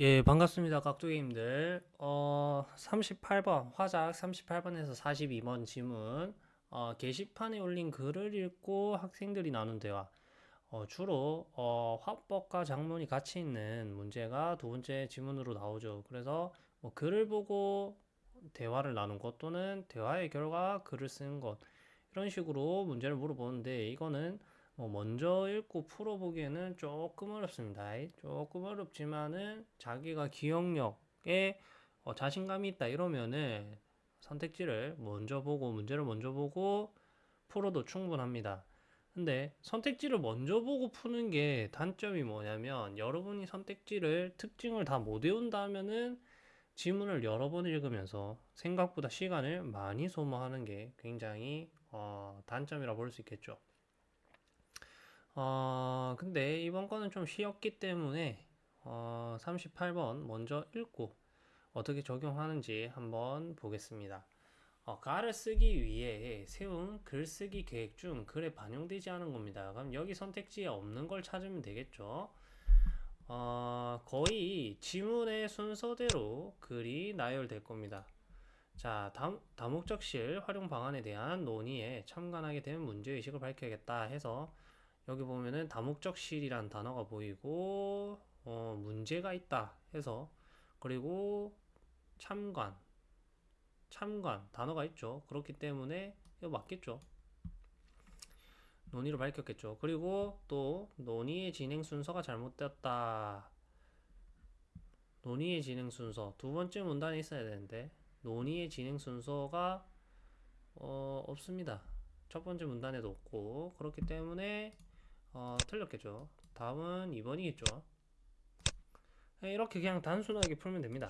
예, 반갑습니다. 깍두기님들. 어, 38번, 화작 38번에서 42번 지문. 어, 게시판에 올린 글을 읽고 학생들이 나눈 대화. 어, 주로, 어, 화법과 작문이 같이 있는 문제가 두 번째 지문으로 나오죠. 그래서, 뭐, 글을 보고 대화를 나눈 것 또는 대화의 결과 글을 쓰는 것. 이런 식으로 문제를 물어보는데, 이거는 뭐 먼저 읽고 풀어보기에는 조금 어렵습니다. 조금 어렵지만은 자기가 기억력에 어, 자신감이 있다 이러면은 선택지를 먼저 보고 문제를 먼저 보고 풀어도 충분합니다. 근데 선택지를 먼저 보고 푸는 게 단점이 뭐냐면 여러분이 선택지를 특징을 다 못 외운다면은 지문을 여러 번 읽으면서 생각보다 시간을 많이 소모하는 게 굉장히 어, 단점이라 볼 수 있겠죠. 어, 근데 이번 거는 좀 쉬웠기 때문에 어, 38번 먼저 읽고 어떻게 적용하는지 한번 보겠습니다. 어, 가를 쓰기 위해 세운 글쓰기 계획 중 글에 반영되지 않은 겁니다. 그럼 여기 선택지에 없는 걸 찾으면 되겠죠. 어, 거의 지문의 순서대로 글이 나열될 겁니다. 자, 다, 다목적실 활용 방안에 대한 논의에 참관하게 된 문제의식을 밝혀야겠다 해서 여기 보면은 다목적실이란 단어가 보이고 어, 문제가 있다 해서 그리고 참관 참관 단어가 있죠. 그렇기 때문에 이거 맞겠죠? 논의를 밝혔겠죠. 그리고 또 논의의 진행 순서가 잘못되었다. 논의의 진행 순서. 두 번째 문단에 있어야 되는데 논의의 진행 순서가 어, 없습니다. 첫 번째 문단에도 없고 그렇기 때문에 어, 틀렸겠죠. 다음은 2번이겠죠. 이렇게 그냥 단순하게 풀면 됩니다.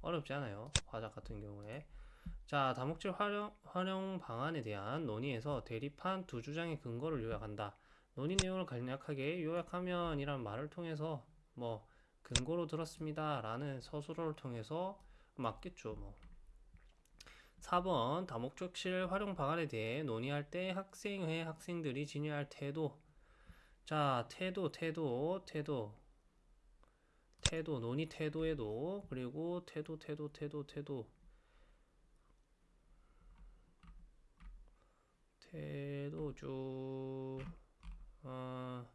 어렵지 않아요. 화작 같은 경우에. 자, 다목질 활용, 활용 방안에 대한 논의에서 대립한 두 주장의 근거를 요약한다. 논의 내용을 간략하게 요약하면 이란 말을 통해서 뭐 근거로 들었습니다. 라는 서술어를 통해서 맞겠죠. 뭐. 4번 다목적실 활용 방안에 대해 논의할 때 학생회 학생들이 지녀할 태도. 자 태도 태도 태도. 태도 논의 태도에도 그리고 태도 태도 태도 태도. 태도 쭉 어,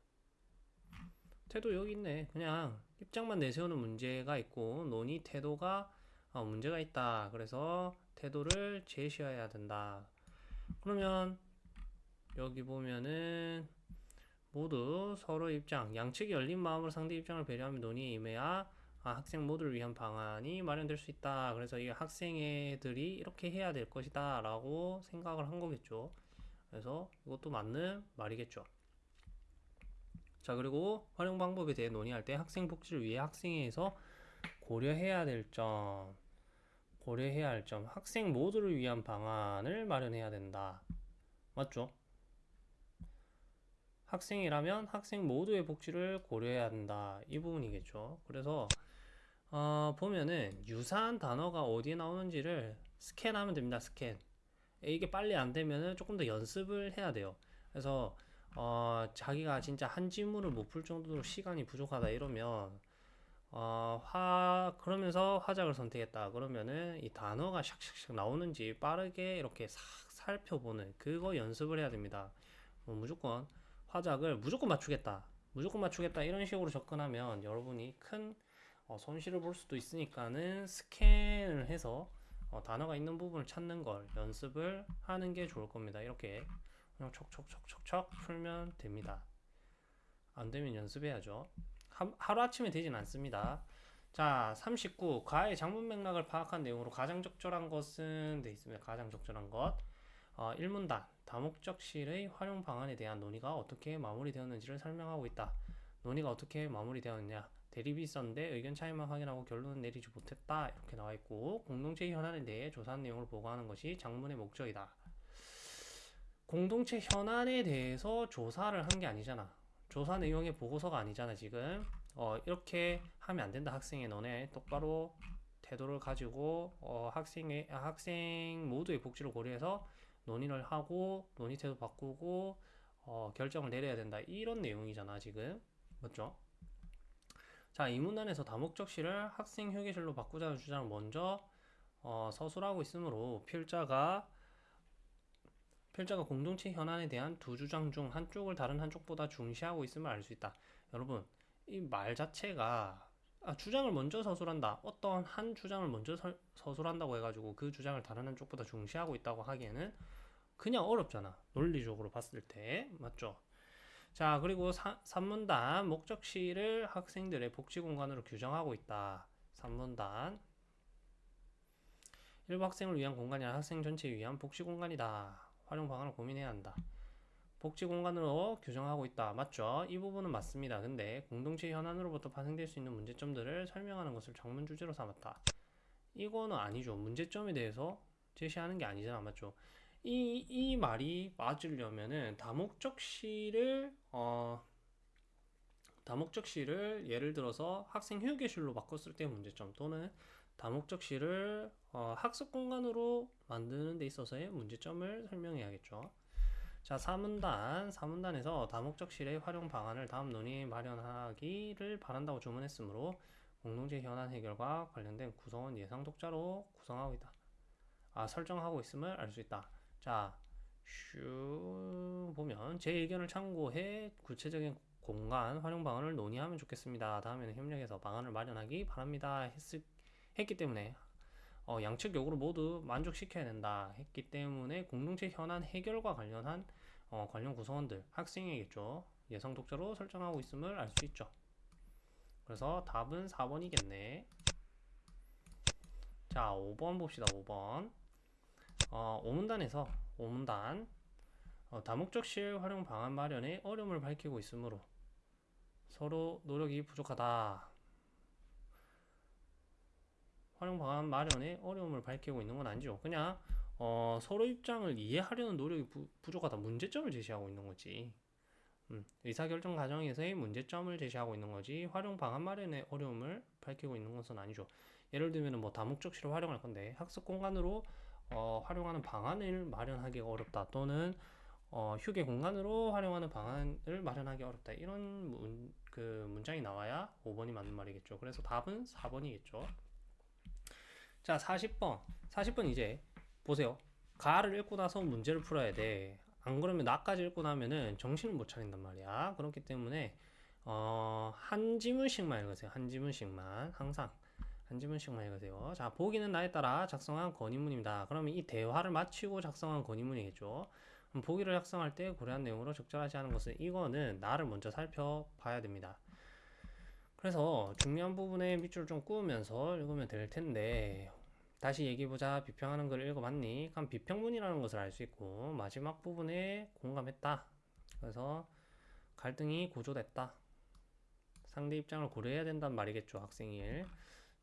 태도 여기 있네. 그냥 입장만 내세우는 문제가 있고 논의 태도가 어, 문제가 있다. 그래서 태도를 제시해야 된다. 그러면 여기 보면은 모두 서로 입장, 양측이 열린 마음으로 상대 입장을 배려하며 논의에 임해야 아, 학생 모두를 위한 방안이 마련될 수 있다. 그래서 이 학생애들이 이렇게 해야 될 것이다. 라고 생각을 한 거겠죠. 그래서 이것도 맞는 말이겠죠. 자, 그리고 활용 방법에 대해 논의할 때 학생 복지를 위해 학생회에서 고려해야 될 점. 고려해야 할 점, 학생 모두를 위한 방안을 마련해야 된다. 맞죠? 학생이라면 학생 모두의 복지를 고려해야 한다. 이 부분이겠죠. 그래서 어, 보면은 유사한 단어가 어디에 나오는지를 스캔하면 됩니다. 스캔. 이게 빨리 안 되면은 조금 더 연습을 해야 돼요. 그래서 어, 자기가 진짜 한 지문을 못 풀 정도로 시간이 부족하다 이러면 어, 화, 그러면서 화작을 선택했다. 그러면은 이 단어가 샥샥샥 나오는지 빠르게 이렇게 싹 살펴보는 그거 연습을 해야 됩니다. 뭐 무조건 화작을 무조건 맞추겠다. 무조건 맞추겠다. 이런 식으로 접근하면 여러분이 큰 어, 손실을 볼 수도 있으니까는 스캔을 해서 어, 단어가 있는 부분을 찾는 걸 연습을 하는 게 좋을 겁니다. 이렇게 그냥 척척척척척 풀면 됩니다. 안 되면 연습해야죠. 하루아침에 되진 않습니다. 자, 39. 과의 장문 맥락을 파악한 내용으로 가장 적절한 것은 돼 있습니다. 가장 적절한 것. 어, 1문단. 다목적실의 활용 방안에 대한 논의가 어떻게 마무리되었는지를 설명하고 있다. 논의가 어떻게 마무리되었느냐. 대립이 있었는데 의견 차이만 확인하고 결론은 내리지 못했다. 이렇게 나와 있고 공동체 현안에 대해 조사한 내용을 보고하는 것이 장문의 목적이다. 공동체 현안에 대해서 조사를 한 게 아니잖아. 조사 내용의 보고서가 아니잖아 지금. 어, 이렇게 하면 안 된다 학생의 너네 똑바로 태도를 가지고 어, 학생의 학생 모두의 복지를 고려해서 논의를 하고 논의 태도 바꾸고 어, 결정을 내려야 된다. 이런 내용이잖아 지금. 맞죠? 자, 이 문단에서 다목적시를 학생 휴게실로 바꾸자는 주장을 먼저 어, 서술하고 있으므로 필자가 필자가 공동체 현안에 대한 두 주장 중 한쪽을 다른 한쪽보다 중시하고 있음을 알 수 있다. 여러분, 이 말 자체가 아, 주장을 먼저 서술한다. 어떤 한 주장을 먼저 설- 서술한다고 해가지고 그 주장을 다른 한쪽보다 중시하고 있다고 하기에는 그냥 어렵잖아. 논리적으로 봤을 때. 맞죠? 자, 그리고 3문단 목적시를 학생들의 복지 공간으로 규정하고 있다. 3문단 일부 학생을 위한 공간이 아니라 학생 전체에 위한 복지 공간이다. 활용 방안을 고민해야 한다. 복지 공간으로 규정하고 있다. 맞죠? 이 부분은 맞습니다. 근데 공동체 현안으로부터 파생될 수 있는 문제점들을 설명하는 것을 장문 주제로 삼았다. 이거는 아니죠. 문제점에 대해서 제시하는 게 아니잖아. 맞죠? 이, 이 말이 맞으려면은 다목적시를 어 다목적시를 예를 들어서 학생 휴게실로 바꿨을 때 문제점 또는 다목적시를 어, 학습 공간으로 만드는 데 있어서의 문제점을 설명해야겠죠. 자, 3문단, 3문단에서 다목적실의 활용 방안을 다음 논의 마련하기를 바란다고 주문했으므로 공동체 현안 해결과 관련된 구성원 예상 독자로 구성하고 있다. 아, 설정하고 있음을 알 수 있다. 자, 슈 보면 제 의견을 참고해 구체적인 공간 활용 방안을 논의하면 좋겠습니다. 다음에는 협력해서 방안을 마련하기 바랍니다. 했, 했기 때문에 어, 양측 요구를 모두 만족시켜야 된다 했기 때문에 공동체 현안 해결과 관련한 어, 관련 구성원들 학생이겠죠. 예상 독자로 설정하고 있음을 알 수 있죠. 그래서 답은 4번이겠네. 자 5번 봅시다 5번. 어, 5문단에서 5문단. 어, 다목적 실 활용 방안 마련에 어려움을 밝히고 있으므로 서로 노력이 부족하다 활용 방안 마련에 어려움을 밝히고 있는 건 아니죠. 그냥 어, 서로 입장을 이해하려는 노력이 부, 부족하다. 문제점을 제시하고 있는 거지. 음, 의사결정 과정에서의 문제점을 제시하고 있는 거지. 활용 방안 마련에 어려움을 밝히고 있는 것은 아니죠. 예를 들면 뭐 다목적시를 활용할 건데 학습 공간으로 어, 활용하는 방안을 마련하기가 어렵다. 또는 어, 휴게 공간으로 활용하는 방안을 마련하기 어렵다. 이런 문, 그 문장이 나와야 5번이 맞는 말이겠죠. 그래서 답은 4번이겠죠. 자, 40번. 40번 이제 보세요. 가를 읽고 나서 문제를 풀어야 돼. 안 그러면 나까지 읽고 나면은 정신을 못 차린단 말이야. 그렇기 때문에 어, 한 지문씩만 읽으세요. 한 지문씩만. 항상 한 지문씩만 읽으세요. 자, 보기는 나에 따라 작성한 건의문입니다. 그러면 이 대화를 마치고 작성한 건의문이겠죠. 보기를 작성할 때 고려한 내용으로 적절하지 않은 것은 이거는 나를 먼저 살펴봐야 됩니다. 그래서 중요한 부분에 밑줄을 좀 꾸으면서 읽으면 될 텐데 다시 얘기해보자. 비평하는 걸 읽어봤니? 그럼 비평문이라는 것을 알 수 있고 마지막 부분에 공감했다. 그래서 갈등이 고조됐다. 상대 입장을 고려해야 된단 말이겠죠 학생일.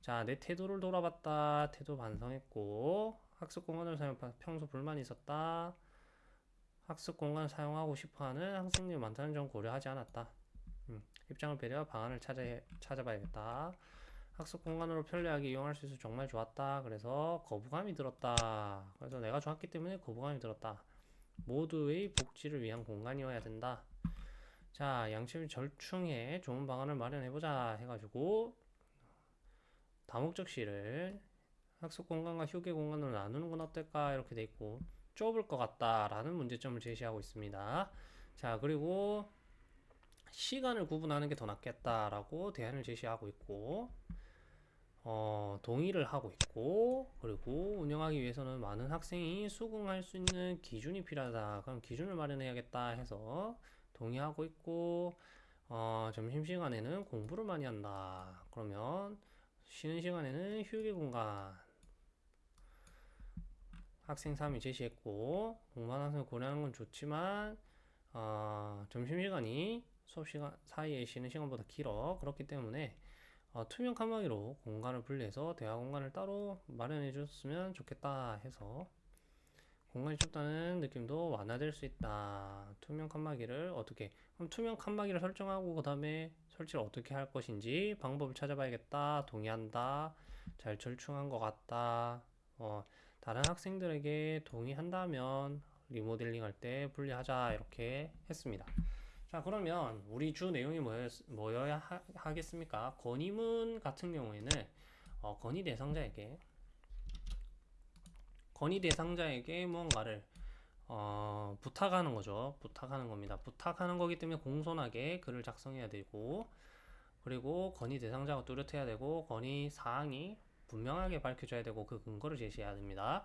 자내 태도를 돌아봤다. 태도 반성했고 학습 공간을 사용 평소 불만이 있었다. 학습 공간을 사용하고 싶어하는 학생들 많다는 점 고려하지 않았다 음, 입장을 배려 방안을 찾아, 찾아봐야겠다. 학습 공간으로 편리하게 이용할 수 있어서 정말 좋았다. 그래서 거부감이 들었다. 그래서 내가 좋았기 때문에 거부감이 들었다. 모두의 복지를 위한 공간이어야 된다. 자, 양심을 절충해 좋은 방안을 마련해보자 해가지고 다목적 시를 학습 공간과 휴게 공간으로 나누는 건 어떨까 이렇게 돼 있고 좁을 것 같다라는 문제점을 제시하고 있습니다. 자, 그리고 시간을 구분하는 게 더 낫겠다라고 대안을 제시하고 있고 어, 동의를 하고 있고 그리고 운영하기 위해서는 많은 학생이 수긍할 수 있는 기준이 필요하다. 그럼 기준을 마련해야겠다 해서 동의하고 있고 어, 점심시간에는 공부를 많이 한다. 그러면 쉬는 시간에는 휴게 공간. 학생 3이 제시했고 공부하는 학생을 고려하는 건 좋지만 어, 점심시간이 수업 시간 사이에 쉬는 시간보다 길어. 그렇기 때문에 어, 투명 칸막이로 공간을 분리해서 대화 공간을 따로 마련해 줬으면 좋겠다 해서 공간이 좁다는 느낌도 완화될 수 있다. 투명 칸막이를 어떻게 그럼 투명 칸막이를 설정하고 그 다음에 설치를 어떻게 할 것인지 방법을 찾아봐야겠다. 동의한다. 잘 절충한 것 같다. 어, 다른 학생들에게 동의한다면 리모델링 할 때 분리하자. 이렇게 했습니다 자, 그러면 우리 주 내용이 뭐였, 뭐여야 하, 하겠습니까? 건의문 같은 경우에는 어, 건의 대상자에게 건의 대상자에게 무언가를 어, 부탁하는 거죠. 부탁하는 겁니다. 부탁하는 거기 때문에 공손하게 글을 작성해야 되고 그리고 건의 대상자가 뚜렷해야 되고 건의 사항이 분명하게 밝혀져야 되고 그 근거를 제시해야 됩니다.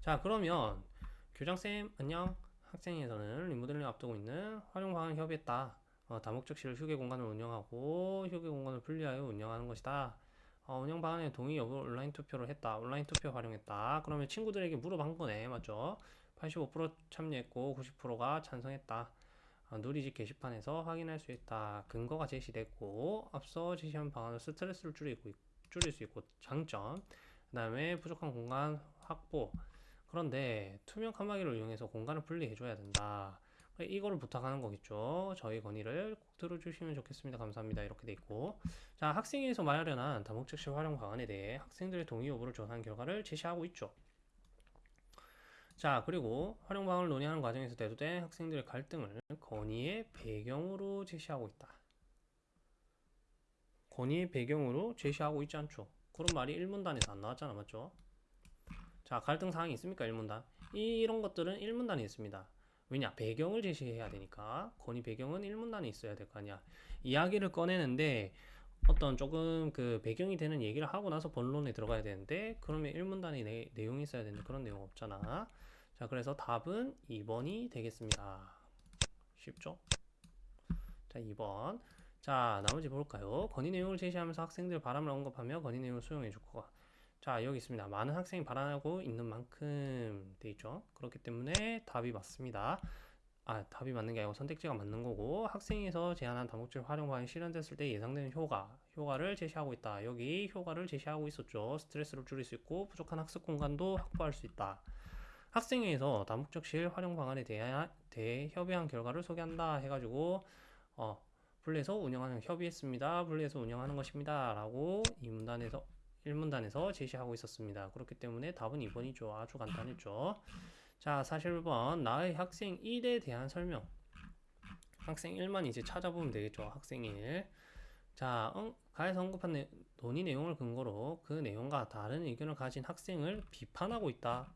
자, 그러면 교장쌤 안녕. 학생회에서는 리모델링 앞두고 있는 활용 방안 협의했다. 어, 다목적실 휴게 공간을 운영하고 휴게 공간을 분리하여 운영하는 것이다. 어, 운영 방안에 동의 여부 온라인 투표를 했다. 온라인 투표 활용했다. 그러면 친구들에게 물어본 거네. 맞죠? 85% 참여했고 90%가 찬성했다. 어, 누리집 게시판에서 확인할 수 있다. 근거가 제시됐고 앞서 제시한 방안은 스트레스를 줄이고 있- 줄일 수 있고 장점. 그 다음에 부족한 공간 확보. 그런데 투명 칸막이를 이용해서 공간을 분리해줘야 된다. 이거를 부탁하는 거겠죠. 저희 건의를 꼭 들어주시면 좋겠습니다. 감사합니다. 이렇게 돼 있고. 자, 학생회에서 마련한 다목적실 활용 방안에 대해 학생들의 동의 여부를 조사한 결과를 제시하고 있죠. 자, 그리고 활용 방안을 논의하는 과정에서 대두된 학생들의 갈등을 건의의 배경으로 제시하고 있다. 건의의 배경으로 제시하고 있지 않죠. 그런 말이 1문단에서 안 나왔잖아, 맞죠? 자, 갈등 사항이 있습니까? 1문단. 이런 것들은 1문단에 있습니다. 왜냐? 배경을 제시해야 되니까. 건의 배경은 1문단에 있어야 될 거 아니야. 이야기를 꺼내는데 어떤 조금 그 배경이 되는 얘기를 하고 나서 본론에 들어가야 되는데 그러면 1문단에 내, 내용이 있어야 되는데 그런 내용 없잖아. 자, 그래서 답은 2번이 되겠습니다. 쉽죠? 자, 2번. 자, 나머지 볼까요? 건의 내용을 제시하면서 학생들 바람을 언급하며 건의 내용을 수용해 줄 거가. 자, 여기 있습니다. 많은 학생이 바라고 있는 만큼 돼 있죠. 그렇기 때문에 답이 맞습니다. 아, 답이 맞는 게 아니고 선택지가 맞는 거고 학생에서 제안한 다목적 활용 방안이 실현됐을 때 예상되는 효과, 효과를 제시하고 있다. 여기 효과를 제시하고 있었죠. 스트레스를 줄일 수 있고 부족한 학습 공간도 확보할 수 있다. 학생회에서 다목적 실 활용 방안에 대해 협의한 결과를 소개한다 해가지고 어, 분리해서 운영하는 협의했습니다. 분리해서 운영하는 것입니다. 라고 이 문단에서 1문단에서 제시하고 있었습니다. 그렇기 때문에 답은 2번이죠. 아주 간단했죠. 자, 41번 나의 학생 1에 대한 설명. 학생 1만 이제 찾아보면 되겠죠. 학생 1. 자, 응, 가에서 언급한 내, 논의 내용을 근거로 그 내용과 다른 의견을 가진 학생을 비판하고 있다.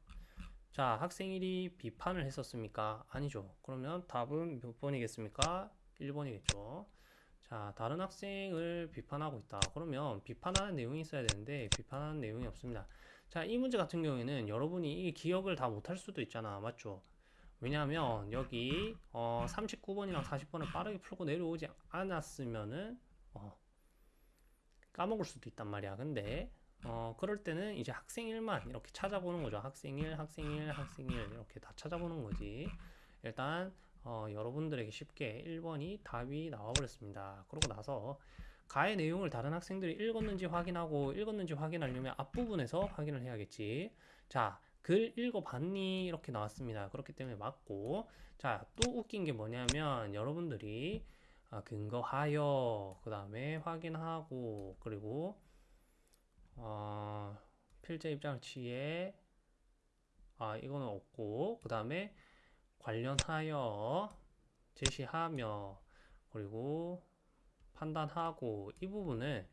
자, 학생 1이 비판을 했었습니까? 아니죠. 그러면 답은 몇 번이겠습니까? 1번이겠죠. 자, 다른 학생을 비판하고 있다. 그러면 비판하는 내용이 있어야 되는데 비판하는 내용이 없습니다. 자, 이 문제 같은 경우에는 여러분이 이 기억을 다 못할 수도 있잖아. 맞죠? 왜냐하면 여기 어, 39번이랑 40번을 빠르게 풀고 내려오지 않았으면은 어, 까먹을 수도 있단 말이야. 근데 어, 그럴 때는 이제 학생 1만 이렇게 찾아보는 거죠. 학생 1, 학생 1, 학생 1 이렇게 다 찾아보는 거지. 일단 어, 여러분들에게 쉽게 1번이 답이 나와버렸습니다. 그러고 나서 가의 내용을 다른 학생들이 읽었는지 확인하고 읽었는지 확인하려면 앞부분에서 확인을 해야겠지. 자, 글 읽어봤니? 이렇게 나왔습니다. 그렇기 때문에 맞고. 자, 또 웃긴 게 뭐냐면 여러분들이 아, 근거하여 그 다음에 확인하고 그리고 어, 필자 입장을 취해 아 이거는 없고 그 다음에 관련하여 제시하며 그리고 판단하고 이 부분을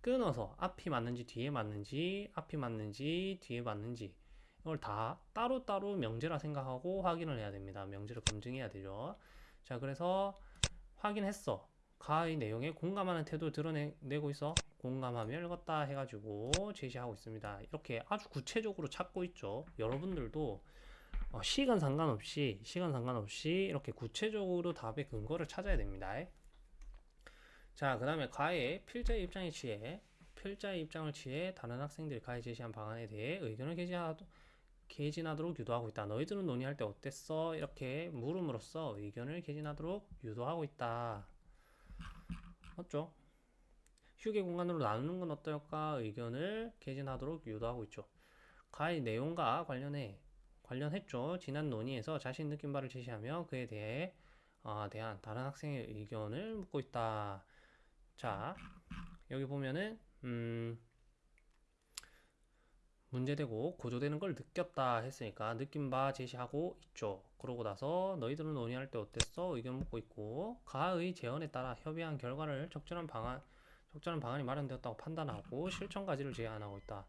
끊어서 앞이 맞는지 뒤에 맞는지 앞이 맞는지 뒤에 맞는지 이걸 다 따로따로 명제라 생각하고 확인을 해야 됩니다. 명제를 검증해야 되죠. 자 그래서 확인했어. 가의 내용에 공감하는 태도를 드러내고 있어. 공감하며 읽었다 해가지고 제시하고 있습니다. 이렇게 아주 구체적으로 찾고 있죠. 여러분들도 어, 시간 상관없이 시간 상관없이 이렇게 구체적으로 답의 근거를 찾아야 됩니다. 자, 그 다음에 가의 필자의 입장에 취해 필자의 입장을 취해 다른 학생들이 가에 제시한 방안에 대해 의견을 개진하도, 개진하도록 유도하고 있다. 너희들은 논의할 때 어땠어? 이렇게 물음으로써 의견을 개진하도록 유도하고 있다. 맞죠? 휴게 공간으로 나누는 건 어떨까? 의견을 개진하도록 유도하고 있죠. 가의 내용과 관련해 관련했죠. 지난 논의에서 자신 느낀 바를 제시하며 그에 대해 어, 대한 다른 학생의 의견을 묻고 있다. 자, 여기 보면은 음, 문제되고 고조되는 걸 느꼈다 했으니까 느낀 바 제시하고 있죠. 그러고 나서 너희들은 논의할 때 어땠어? 의견 묻고 있고 가의 제언에 따라 협의한 결과를 적절한 방안 적절한 방안이 마련되었다고 판단하고 실천까지를 제안하고 있다.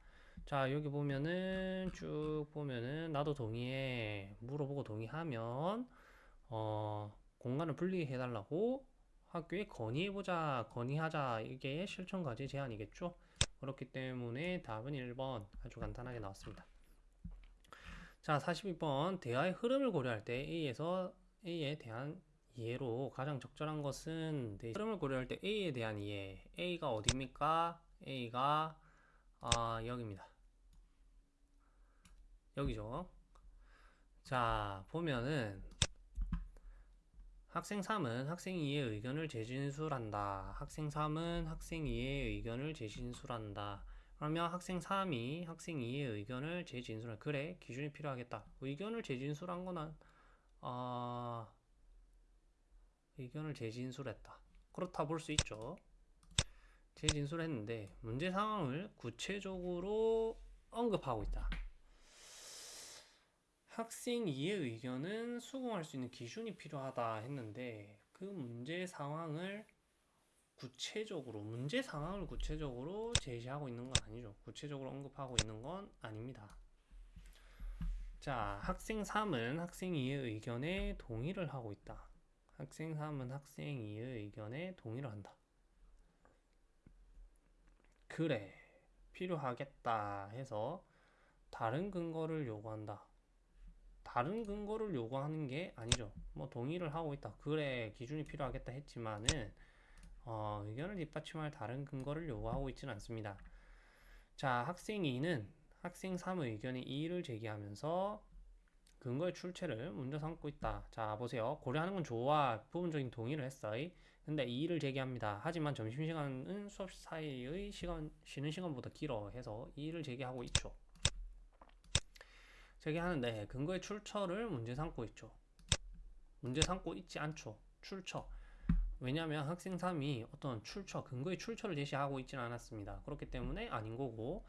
자 여기 보면은 쭉 보면은 나도 동의해 물어보고 동의하면 어 공간을 분리해 달라고 학교에 건의해보자 건의하자 이게 실천까지 제안이겠죠. 그렇기 때문에 답은 1번 아주 간단하게 나왔습니다. 자, 42번 대화의 흐름을 고려할 때 A에서 A에 대한 이해로 가장 적절한 것은 네, 흐름을 고려할 때 A에 대한 이해. A가 어디입니까? A가 아, 여기입니다. 여기죠. 자, 보면은 학생 3은 학생 2의 의견을 재진술한다. 학생 3은 학생 2의 의견을 재진술한다. 그러면 학생 3이 학생 2의 의견을 재진술한 그래 기준이 필요하겠다. 의견을 재진술한 거는 아 의견을 재진술했다. 그렇다 볼 수 있죠. 재진술했는데 문제 상황을 구체적으로 언급하고 있다. 학생 2의 의견은 수긍할 수 있는 기준이 필요하다 했는데 그 문제 상황을 구체적으로 문제 상황을 구체적으로 제시하고 있는 건 아니죠. 구체적으로 언급하고 있는 건 아닙니다. 자, 학생 3은 학생 2의 의견에 동의를 하고 있다. 학생 3은 학생 2의 의견에 동의를 한다. 그래, 필요하겠다 해서 다른 근거를 요구한다. 다른 근거를 요구하는 게 아니죠. 뭐 동의를 하고 있다. 그래 기준이 필요하겠다 했지만은 어, 의견을 뒷받침할 다른 근거를 요구하고 있지는 않습니다. 자, 학생 2는 학생 3의 의견에 이의를 제기하면서 근거의 출처를 먼저 삼고 있다. 자, 보세요. 고려하는 건 좋아. 부분적인 동의를 했어요. 근데 이의를 제기합니다. 하지만 점심시간은 수업 사이의 시간, 쉬는 시간보다 길어 해서 이의를 제기하고 있죠. 제기하는데 근거의 출처를 문제 삼고 있죠. 문제 삼고 있지 않죠. 출처. 왜냐하면 학생 3이 어떤 출처, 근거의 출처를 제시하고 있지는 않았습니다. 그렇기 때문에 아닌 거고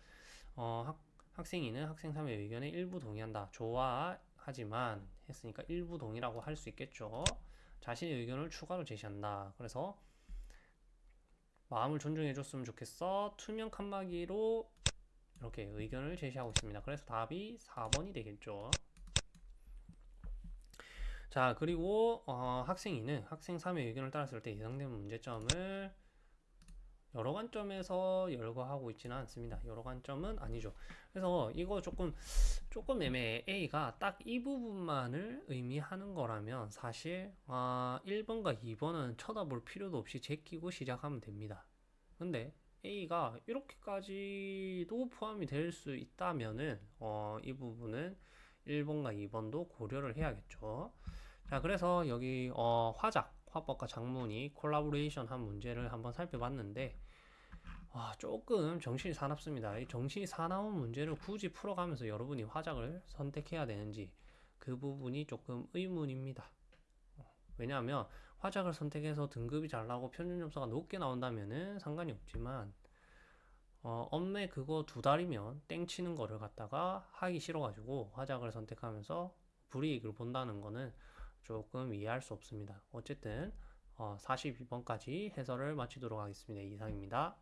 어, 학, 학생 2는 학생 3의 의견에 일부 동의한다. 좋아하지만 했으니까 일부 동의라고 할 수 있겠죠. 자신의 의견을 추가로 제시한다. 그래서 마음을 존중해 줬으면 좋겠어. 투명 칸막이로 이렇게 의견을 제시하고 있습니다. 그래서 답이 4번이 되겠죠. 자, 그리고 어, 학생 2는 학생 3의 의견을 따랐을 때 예상되는 문제점을 여러 관점에서 열거하고 있지는 않습니다. 여러 관점은 아니죠. 그래서 이거 조금 조금 애매해. A가 딱 이 부분만을 의미하는 거라면 사실 아, 1번과 2번은 쳐다볼 필요도 없이 제끼고 시작하면 됩니다. 근데 A가 이렇게까지도 포함이 될 수 있다면은 어, 이 부분은 1번과 2번도 고려를 해야겠죠. 자, 그래서 여기 어, 화작, 화법과 작문이 콜라보레이션 한 문제를 한번 살펴봤는데 와, 조금 정신이 사납습니다. 이 정신이 사나운 문제를 굳이 풀어가면서 여러분이 화작을 선택해야 되는지 그 부분이 조금 의문입니다. 왜냐하면 화작을 선택해서 등급이 잘 나오고 평균 점수가 높게 나온다면은 상관이 없지만 어, 엄매 그거 두 달이면 땡치는 거를 갖다가 하기 싫어가지고 화작을 선택하면서 불이익을 본다는 거는 조금 이해할 수 없습니다. 어쨌든 어, 42번까지 해설을 마치도록 하겠습니다. 이상입니다.